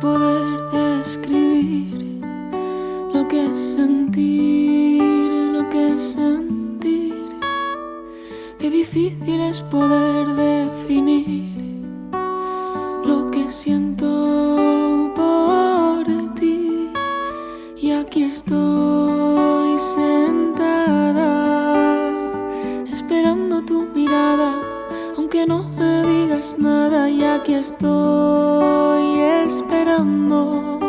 poder describir lo que es sentir, lo que es sentir. Qué difícil es poder definir lo que siento por ti. Y aquí estoy sentada, esperando tu mirada, aunque no aquí estoy esperando